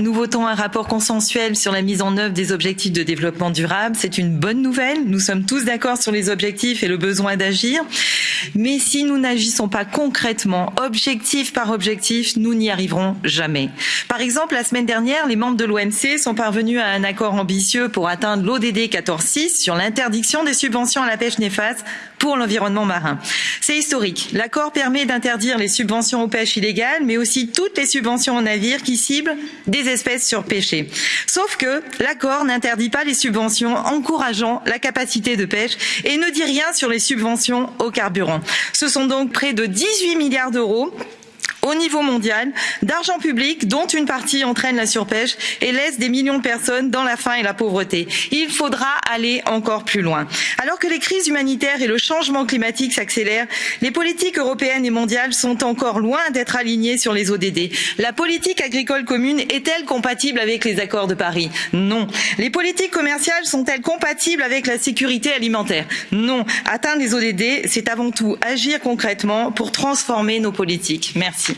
Nous votons un rapport consensuel sur la mise en œuvre des objectifs de développement durable. C'est une bonne nouvelle. Nous sommes tous d'accord sur les objectifs et le besoin d'agir. Mais si nous n'agissons pas concrètement, objectif par objectif, nous n'y arriverons jamais. Par exemple, la semaine dernière, les membres de l'OMC sont parvenus à un accord ambitieux pour atteindre l'ODD 14.6 sur l'interdiction des subventions à la pêche néfaste pour l'environnement marin. C'est historique. L'accord permet d'interdire les subventions aux pêches illégales, mais aussi toutes les subventions aux navires qui ciblent des espèces surpêchées. Sauf que l'accord n'interdit pas les subventions encourageant la capacité de pêche et ne dit rien sur les subventions au carburant. Ce sont donc près de 18 milliards d'euros au niveau mondial d'argent public dont une partie entraîne la surpêche et laisse des millions de personnes dans la faim et la pauvreté. Il faudra aller encore plus loin. Alors que les crises humanitaires et le changement climatique s'accélèrent, les politiques européennes et mondiales sont encore loin d'être alignées sur les ODD. La politique agricole commune est-elle compatible avec les accords de Paris? Non. Les politiques commerciales sont-elles compatibles avec la sécurité alimentaire? Non. Atteindre les ODD, c'est avant tout agir concrètement pour transformer nos politiques. Merci.